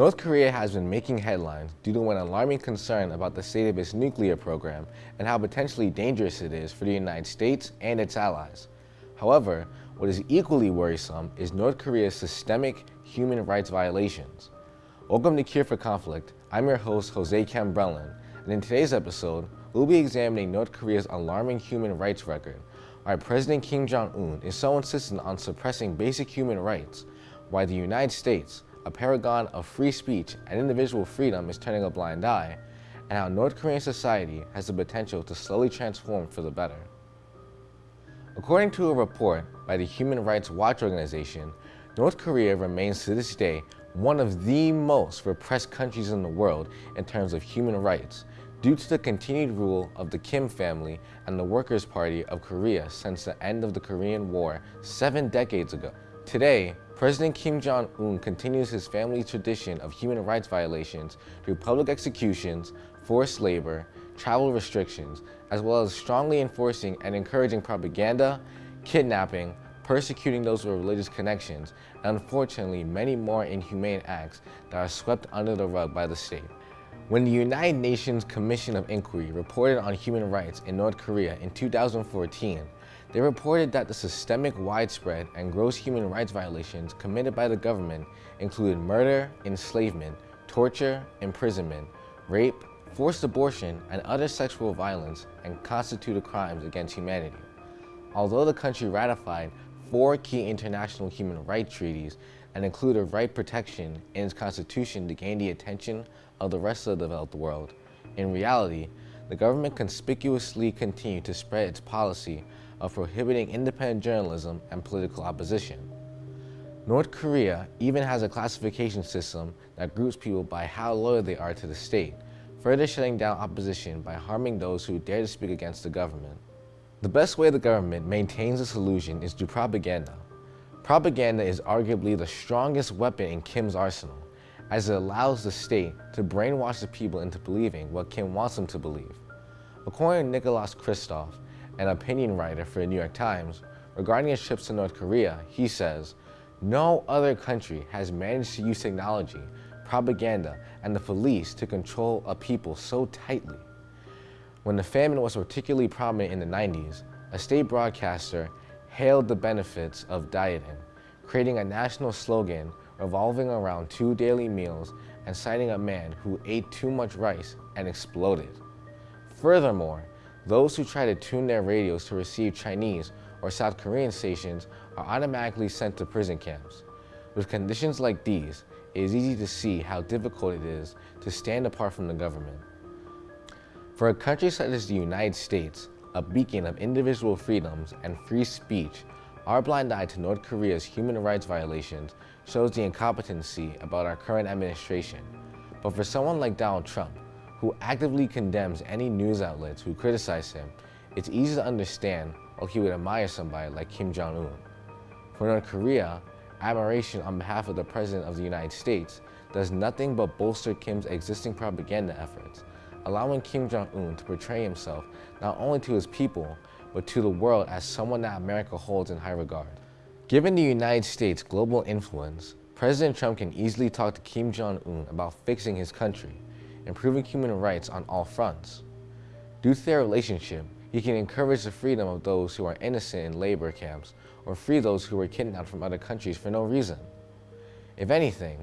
North Korea has been making headlines due to an alarming concern about the state of its nuclear program and how potentially dangerous it is for the United States and its allies. However, what is equally worrisome is North Korea's systemic human rights violations. Welcome to Cure for Conflict. I'm your host, Jose Cambrellin, and in today's episode, we'll be examining North Korea's alarming human rights record, why President Kim Jong-un is so insistent on suppressing basic human rights, why the United States, a paragon of free speech and individual freedom is turning a blind eye, and how North Korean society has the potential to slowly transform for the better. According to a report by the Human Rights Watch organization, North Korea remains to this day one of the most repressed countries in the world in terms of human rights due to the continued rule of the Kim family and the Workers' Party of Korea since the end of the Korean War seven decades ago. Today, President Kim Jong-un continues his family's tradition of human rights violations through public executions, forced labor, travel restrictions, as well as strongly enforcing and encouraging propaganda, kidnapping, persecuting those with religious connections, and unfortunately many more inhumane acts that are swept under the rug by the state. When the United Nations Commission of Inquiry reported on human rights in North Korea in 2014, they reported that the systemic, widespread, and gross human rights violations committed by the government included murder, enslavement, torture, imprisonment, rape, forced abortion, and other sexual violence and constituted crimes against humanity. Although the country ratified four key international human rights treaties and included right protection in its constitution to gain the attention of the rest of the developed world, in reality, the government conspicuously continued to spread its policy of prohibiting independent journalism and political opposition. North Korea even has a classification system that groups people by how loyal they are to the state, further shutting down opposition by harming those who dare to speak against the government. The best way the government maintains its illusion is through propaganda. Propaganda is arguably the strongest weapon in Kim's arsenal, as it allows the state to brainwash the people into believing what Kim wants them to believe. According to Nicholas Kristof, an opinion writer for the New York Times, regarding his trips to North Korea, he says, no other country has managed to use technology, propaganda, and the police to control a people so tightly. When the famine was particularly prominent in the 90s, a state broadcaster hailed the benefits of dieting, creating a national slogan revolving around two daily meals and citing a man who ate too much rice and exploded. Furthermore, those who try to tune their radios to receive Chinese or South Korean stations are automatically sent to prison camps. With conditions like these, it is easy to see how difficult it is to stand apart from the government. For a country such as the United States, a beacon of individual freedoms and free speech, our blind eye to North Korea's human rights violations shows the incompetency about our current administration. But for someone like Donald Trump, who actively condemns any news outlets who criticize him, it's easy to understand why he would admire somebody like Kim Jong-un. For North Korea, admiration on behalf of the President of the United States does nothing but bolster Kim's existing propaganda efforts, allowing Kim Jong-un to portray himself not only to his people, but to the world as someone that America holds in high regard. Given the United States' global influence, President Trump can easily talk to Kim Jong-un about fixing his country, improving human rights on all fronts. Due to their relationship, he can encourage the freedom of those who are innocent in labor camps or free those who were kidnapped from other countries for no reason. If anything,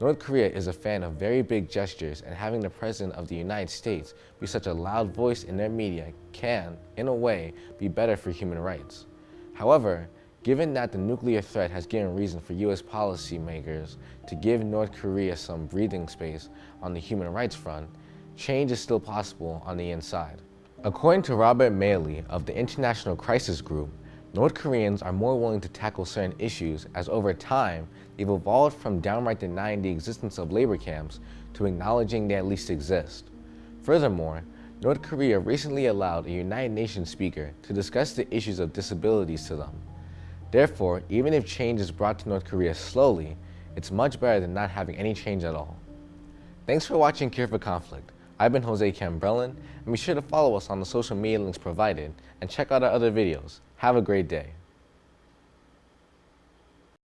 North Korea is a fan of very big gestures and having the President of the United States be such a loud voice in their media can, in a way, be better for human rights. However, Given that the nuclear threat has given reason for U.S. policymakers to give North Korea some breathing space on the human rights front, change is still possible on the inside. According to Robert Malley of the International Crisis Group, North Koreans are more willing to tackle certain issues as over time, they've evolved from downright denying the existence of labor camps to acknowledging they at least exist. Furthermore, North Korea recently allowed a United Nations speaker to discuss the issues of disabilities to them. Therefore, even if change is brought to North Korea slowly, it's much better than not having any change at all. Thanks for watching Cure for Conflict. I've been Jose Cambrellin, and be sure to follow us on the social media links provided and check out our other videos. Have a great day.